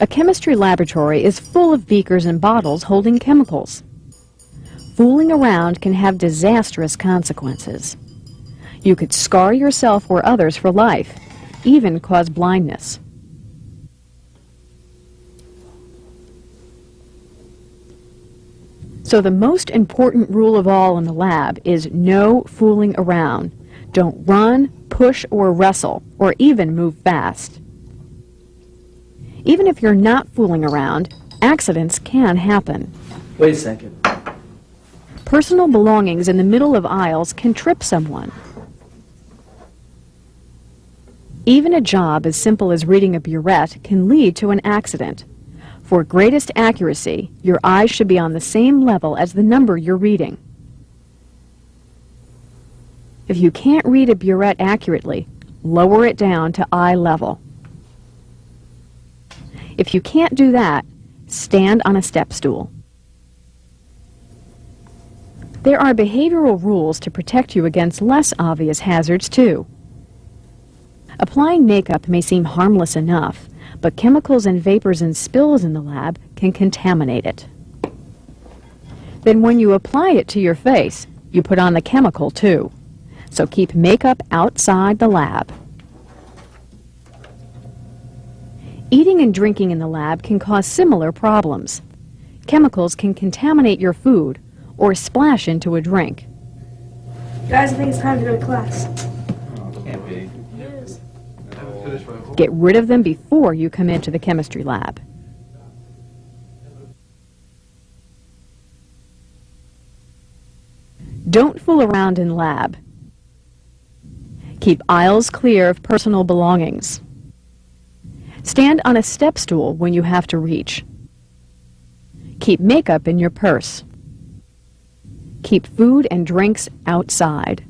A chemistry laboratory is full of beakers and bottles holding chemicals. Fooling around can have disastrous consequences. You could scar yourself or others for life, even cause blindness. So the most important rule of all in the lab is no fooling around. Don't run, push, or wrestle, or even move fast. Even if you're not fooling around, accidents can happen. Wait a second. Personal belongings in the middle of aisles can trip someone. Even a job as simple as reading a burette can lead to an accident. For greatest accuracy, your eyes should be on the same level as the number you're reading. If you can't read a burette accurately, lower it down to eye level. If you can't do that, stand on a step stool. There are behavioral rules to protect you against less obvious hazards, too. Applying makeup may seem harmless enough, but chemicals and vapors and spills in the lab can contaminate it. Then when you apply it to your face, you put on the chemical too. So keep makeup outside the lab. Eating and drinking in the lab can cause similar problems. Chemicals can contaminate your food or splash into a drink. Guys, I think it's time to go to class. Can't be. Get rid of them before you come into the chemistry lab. Don't fool around in lab. Keep aisles clear of personal belongings. Stand on a step stool when you have to reach. Keep makeup in your purse. Keep food and drinks outside.